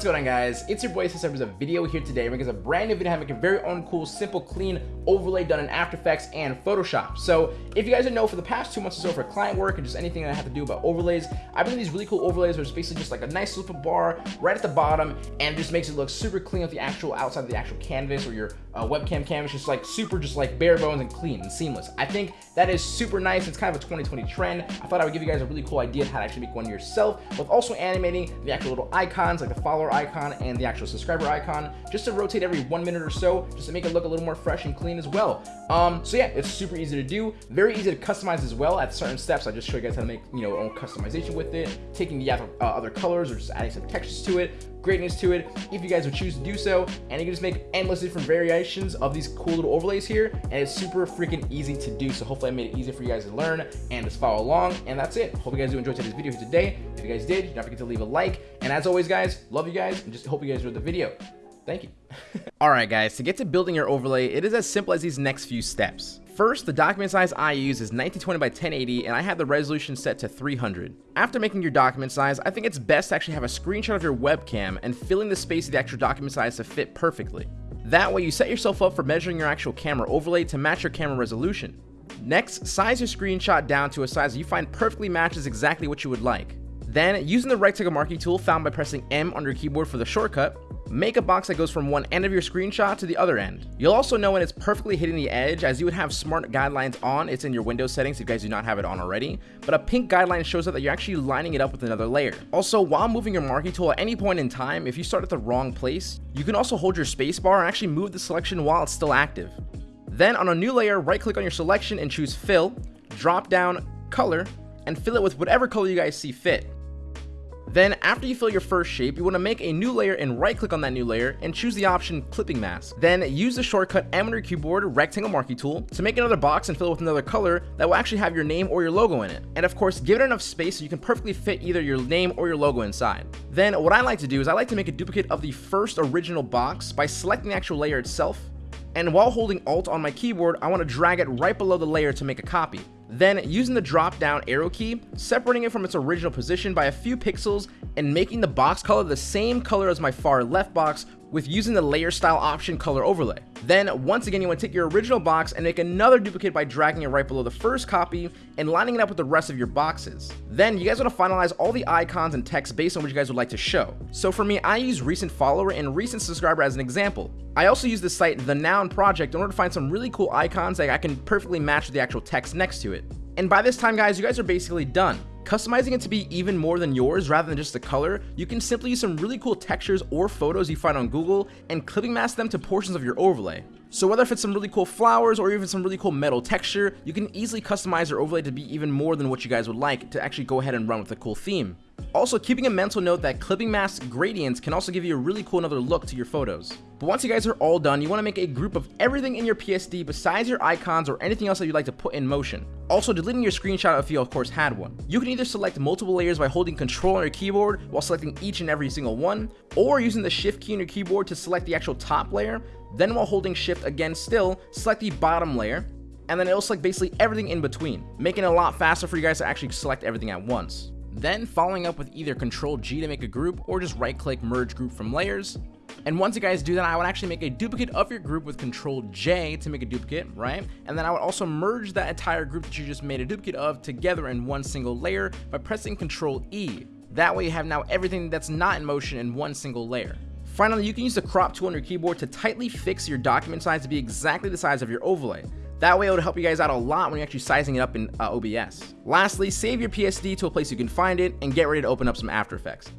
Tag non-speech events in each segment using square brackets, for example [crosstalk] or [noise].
What's going on guys? It's your boy System with a video here today. We're a brand new video having a very own cool, simple, clean overlay done in After Effects and Photoshop. So if you guys didn't know, for the past two months or so for client work and just anything that I have to do about overlays, I've been these really cool overlays where it's basically just like a nice little bar right at the bottom and just makes it look super clean with the actual outside of the actual canvas or your uh, webcam canvas, just like super, just like bare bones and clean and seamless. I think that is super nice. It's kind of a 2020 trend. I thought I would give you guys a really cool idea of how to actually make one yourself with also animating the actual little icons like the follower icon and the actual subscriber icon just to rotate every one minute or so just to make it look a little more fresh and clean as well. Um, so yeah, it's super easy to do, very easy to customize as well at certain steps. I just show you guys how to make, you know, own customization with it, taking the other, uh, other colors or just adding some textures to it, greatness to it. If you guys would choose to do so and you can just make endless different variations of these cool little overlays here and it's super freaking easy to do. So hopefully I made it easy for you guys to learn and just follow along and that's it. Hope you guys do enjoy today's video here today. If you guys did don't forget to leave a like. And as always guys love you guys and just hope you guys enjoyed the video. Thank you. [laughs] Alright guys to get to building your overlay it is as simple as these next few steps First, the document size I use is 1920 by 1080 and I have the resolution set to 300. After making your document size, I think it's best to actually have a screenshot of your webcam and filling the space of the actual document size to fit perfectly. That way you set yourself up for measuring your actual camera overlay to match your camera resolution. Next, size your screenshot down to a size you find perfectly matches exactly what you would like. Then, using the rectangle marquee tool found by pressing M on your keyboard for the shortcut, Make a box that goes from one end of your screenshot to the other end. You'll also know when it's perfectly hitting the edge as you would have smart guidelines on. It's in your Windows settings if you guys do not have it on already. But a pink guideline shows up that you're actually lining it up with another layer. Also, while moving your marquee tool at any point in time, if you start at the wrong place, you can also hold your spacebar and actually move the selection while it's still active. Then on a new layer, right click on your selection and choose fill, drop down color, and fill it with whatever color you guys see fit. Then after you fill your first shape, you want to make a new layer and right click on that new layer and choose the option clipping mask. Then use the shortcut your keyboard rectangle marquee tool to make another box and fill it with another color that will actually have your name or your logo in it. And of course, give it enough space so you can perfectly fit either your name or your logo inside. Then what I like to do is I like to make a duplicate of the first original box by selecting the actual layer itself and while holding alt on my keyboard, I want to drag it right below the layer to make a copy. Then, using the drop down arrow key, separating it from its original position by a few pixels and making the box color the same color as my far left box with using the layer style option color overlay. Then once again you want to take your original box and make another duplicate by dragging it right below the first copy and lining it up with the rest of your boxes. Then you guys want to finalize all the icons and text based on what you guys would like to show. So for me I use recent follower and recent subscriber as an example. I also use the site The Noun Project in order to find some really cool icons that I can perfectly match with the actual text next to it. And by this time guys you guys are basically done. Customizing it to be even more than yours rather than just the color, you can simply use some really cool textures or photos you find on Google and clipping mask them to portions of your overlay. So whether if it's some really cool flowers or even some really cool metal texture, you can easily customize your overlay to be even more than what you guys would like to actually go ahead and run with a cool theme. Also, keeping a mental note that clipping mask gradients can also give you a really cool another look to your photos. But once you guys are all done, you want to make a group of everything in your PSD besides your icons or anything else that you'd like to put in motion. Also, deleting your screenshot if you of course had one. You can either select multiple layers by holding control on your keyboard while selecting each and every single one, or using the shift key on your keyboard to select the actual top layer, then while holding shift again still, select the bottom layer, and then it'll select basically everything in between, making it a lot faster for you guys to actually select everything at once. Then following up with either control G to make a group or just right click merge group from layers. And once you guys do that, I would actually make a duplicate of your group with control J to make a duplicate, right? And then I would also merge that entire group that you just made a duplicate of together in one single layer by pressing control E. That way you have now everything that's not in motion in one single layer. Finally, you can use the crop tool on your keyboard to tightly fix your document size to be exactly the size of your overlay. That way it would help you guys out a lot when you're actually sizing it up in uh, OBS. Lastly, save your PSD to a place you can find it and get ready to open up some After Effects.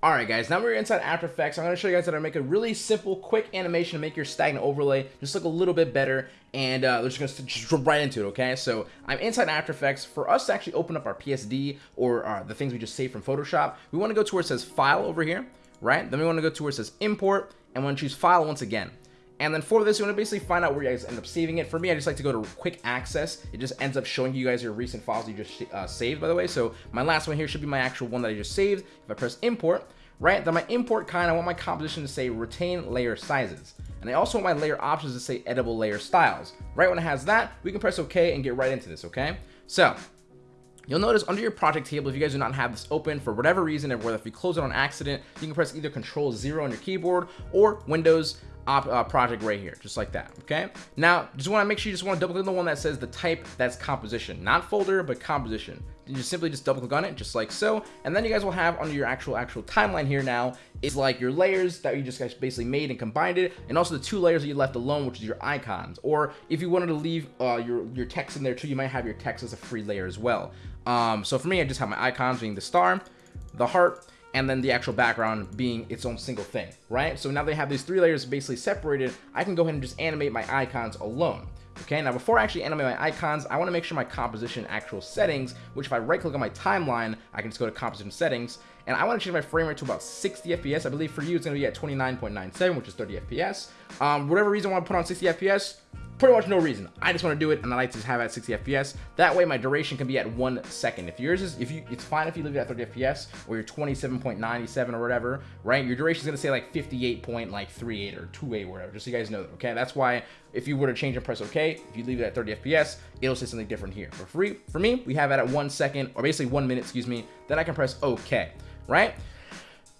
Alright guys, now we're inside After Effects. I'm going to show you guys how to make a really simple, quick animation to make your stagnant overlay just look a little bit better. And uh, we're just going to jump right into it, okay? So I'm inside After Effects. For us to actually open up our PSD or uh, the things we just saved from Photoshop, we want to go to where it says File over here, right? Then we want to go to where it says Import, and we want to choose File once again. And then for this, you want to basically find out where you guys end up saving it. For me, I just like to go to quick access. It just ends up showing you guys your recent files you just uh, saved, by the way. So my last one here should be my actual one that I just saved. If I press import, right, then my import kind, I want my composition to say retain layer sizes. And I also want my layer options to say editable layer styles. Right when it has that, we can press OK and get right into this, okay? So You'll notice under your project table, if you guys do not have this open for whatever reason, or whether if you close it on accident, you can press either Control Zero on your keyboard or Windows uh, project right here, just like that, okay? Now, just wanna make sure you just wanna double click on the one that says the type that's composition, not folder, but composition. You just simply just double click on it, just like so, and then you guys will have under your actual actual timeline here now is like your layers that you just guys basically made and combined it, and also the two layers that you left alone, which is your icons. Or if you wanted to leave uh, your your text in there too, you might have your text as a free layer as well. Um, so for me, I just have my icons being the star, the heart, and then the actual background being its own single thing, right? So now they have these three layers basically separated, I can go ahead and just animate my icons alone. Okay, now before I actually animate my icons, I want to make sure my composition actual settings, which if I right click on my timeline, I can just go to composition settings, and I want to change my frame rate to about 60 FPS. I believe for you it's going to be at 29.97, which is 30 FPS. Um, whatever reason I want to put on 60 FPS, pretty much no reason. I just want to do it and I like to have it at 60 FPS. That way my duration can be at one second. If yours is, if you, it's fine if you leave it at 30 FPS or you're 27.97 or whatever, right? Your duration is going to say like 58.38 or 28 or whatever, just so you guys know that, okay? That's why if you were to change and press OK, if you leave it at 30 FPS, it'll say something different here. For free, for me, we have it at one second or basically one minute, excuse me, then I can press OK, right?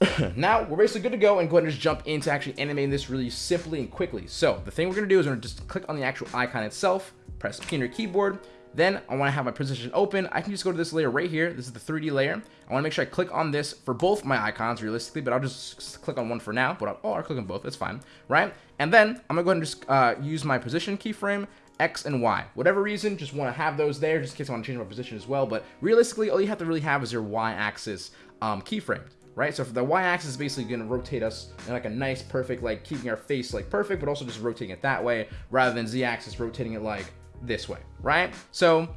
[coughs] now we're basically good to go and go ahead and just jump into actually animating this really simply and quickly. So the thing we're gonna do is we're gonna just click on the actual icon itself, press P on your keyboard, then I want to have my position open. I can just go to this layer right here. This is the 3D layer. I want to make sure I click on this for both my icons realistically, but I'll just click on one for now. But I'll, oh, I'll click on both. That's fine, right? And then I'm gonna go ahead and just uh, use my position keyframe X and Y. Whatever reason, just want to have those there just in case I want to change my position as well. But realistically, all you have to really have is your Y axis um, keyframe right? So the y-axis is basically going to rotate us in like a nice, perfect, like keeping our face like perfect, but also just rotating it that way rather than z-axis rotating it like this way, right? So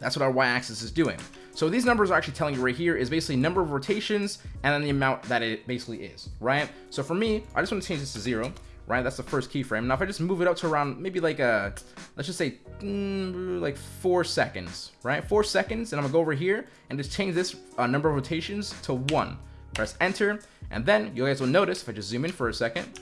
that's what our y-axis is doing. So these numbers are actually telling you right here is basically number of rotations and then the amount that it basically is, right? So for me, I just want to change this to zero right? That's the first keyframe. Now, if I just move it up to around maybe like a, let's just say mm, like four seconds, right? Four seconds, and I'm gonna go over here and just change this uh, number of rotations to one. Press enter, and then you guys will notice if I just zoom in for a second,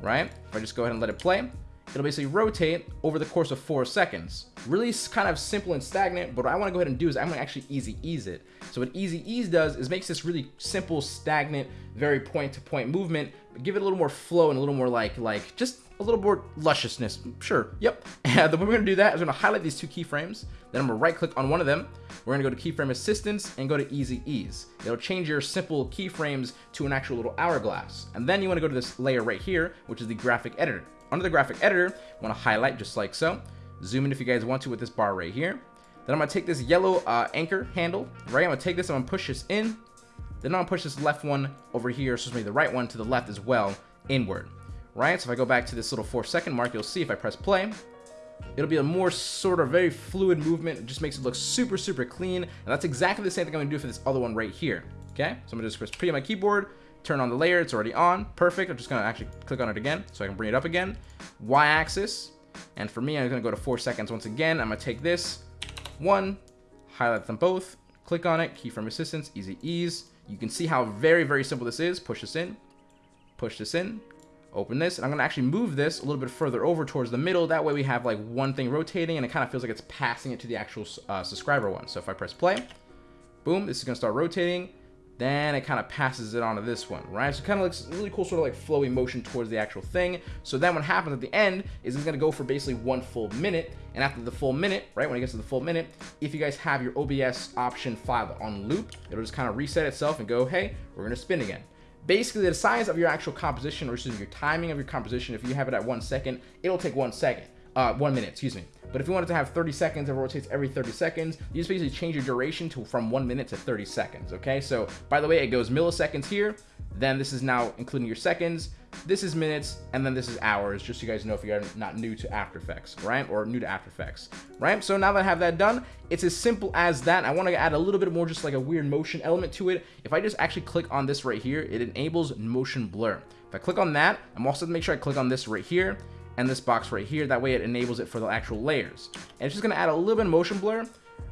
right? If I just go ahead and let it play, it'll basically rotate over the course of four seconds. Really kind of simple and stagnant, but what I wanna go ahead and do is I'm gonna actually easy ease it. So what easy ease does is makes this really simple, stagnant, very point to point movement, give it a little more flow and a little more like, like just a little more lusciousness. Sure, yep. [laughs] And the way we're gonna do that is we're gonna highlight these two keyframes, then I'm gonna right click on one of them. We're gonna go to keyframe assistance and go to easy ease. It'll change your simple keyframes to an actual little hourglass. And then you wanna go to this layer right here, which is the graphic editor. Under the graphic editor, to highlight just like so. Zoom in if you guys want to with this bar right here. Then I'm to take this yellow uh, anchor handle, right? I'm to take this, I'm to push this in. Then to push this left one over here, excuse me, the right one to the left as well, inward, right? So if I go back to this little four second mark, you'll see if I press play, it'll be a more sort of very fluid movement. It just makes it look super, super clean. And that's exactly the same thing I'm to do for this other one right here, okay? So I'm to just press P on my keyboard, turn on the layer. It's already on. Perfect. I'm just to actually click on it again so I can bring it up again. Y-axis. And for me, I'm to go to four seconds once again. I'm to take this one, highlight them both, click on it, keyframe assistance, easy ease. You can see how very, very simple this is. Push this in, push this in, open this, and I'm to actually move this a little bit further over towards the middle. That way we have like one thing rotating and it kind of feels like it's passing it to the actual uh, subscriber one. So if I press play, boom, this is to start rotating. Then it kind of passes it onto this one, right? So it kind of looks really cool, sort of like flowy motion towards the actual thing. So then what happens at the end is it's to go for basically one full minute. And after the full minute, right, when it gets to the full minute, if you guys have your OBS option file on loop, it'll just kind of reset itself and go, hey, we're to spin again. Basically, the size of your actual composition, or excuse me, your timing of your composition, if you have it at one second, it'll take one second, uh, one minute, excuse me. But if you wanted to have 30 seconds, it rotates every 30 seconds. You just basically change your duration to from one minute to 30 seconds, okay? So by the way, it goes milliseconds here. Then this is now including your seconds. This is minutes, and then this is hours, just so you guys know if you're not new to After Effects, right? Or new to After Effects, right? So now that I have that done, it's as simple as that. I want to add a little bit more just like a weird motion element to it. If I just actually click on this right here, it enables motion blur. If I click on that, I'm also to make sure I click on this right here and this box right here. That way it enables it for the actual layers. And it's just gonna add a little bit of motion blur.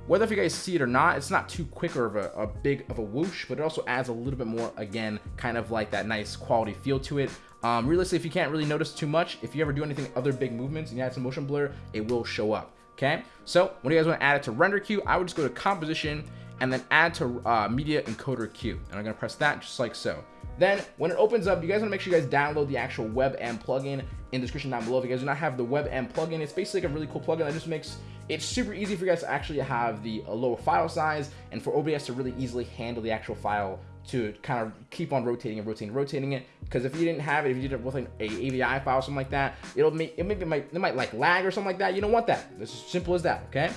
Whether if you guys see it or not, it's not too quick or of a, a big of a whoosh, but it also adds a little bit more, again, kind of like that nice quality feel to it. Um, realistically, if you can't really notice too much, if you ever do anything other big movements and you add some motion blur, it will show up. Okay, so when you guys want to add it to render queue, I would just go to composition and then add to uh, media encoder queue. And I'm gonna press that just like so. Then when it opens up, you guys wanna make sure you guys download the actual WebM plugin in the description down below. If you guys do not have the WebM plugin, it's basically a really cool plugin that just makes it super easy for you guys to actually have the lower file size and for OBS to really easily handle the actual file to kind of keep on rotating and rotating and rotating it because if you didn't have it if you did it with an AVI file or something like that it'll make it maybe might it might like lag or something like that you don't want that it's as simple as that okay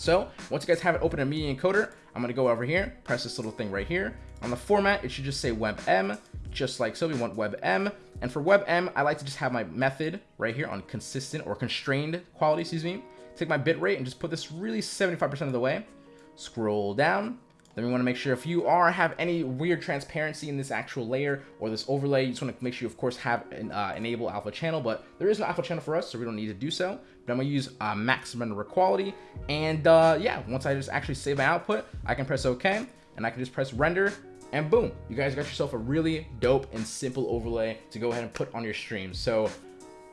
so once you guys have it open in media encoder I'm gonna go over here press this little thing right here. On the format it should just say WebM just like so we want WebM and for WebM I like to just have my method right here on consistent or constrained quality excuse me. Take my bit rate and just put this really 75% of the way. Scroll down then we want to make sure if you are have any weird transparency in this actual layer or this overlay, you just want to make sure you of course have an uh, enable alpha channel, but there is no alpha channel for us, so we don't need to do so. But I'm gonna use uh, maximum render quality, and uh, yeah, once I just actually save my output, I can press OK, and I can just press render, and boom, you guys got yourself a really dope and simple overlay to go ahead and put on your stream. So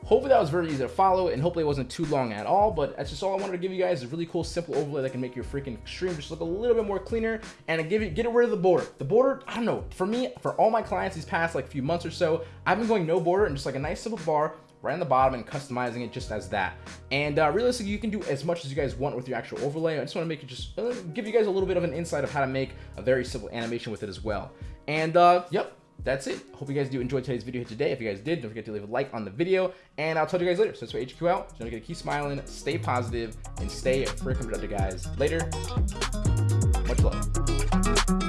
Hopefully that was very easy to follow and hopefully it wasn't too long at all, but that's just all I wanted to give you guys a really cool simple overlay that can make your freaking stream just look a little bit more cleaner and give you get rid of the border. The border, I don't know, for me, for all my clients these past like few months or so, I've been going no border and just like a nice simple bar right on the bottom and customizing it just as that. And uh, realistically, you can do as much as you guys want with your actual overlay. I just want to make it just uh, give you guys a little bit of an insight of how to make a very simple animation with it as well. And uh, yep, that's it. Hope you guys do enjoy today's video today. If you guys did, don't forget to leave a like on the video, and I'll talk to you guys later. So it's for HQ out. Don't forget to keep smiling, stay positive, and stay freaking productive, guys. Later. Much love.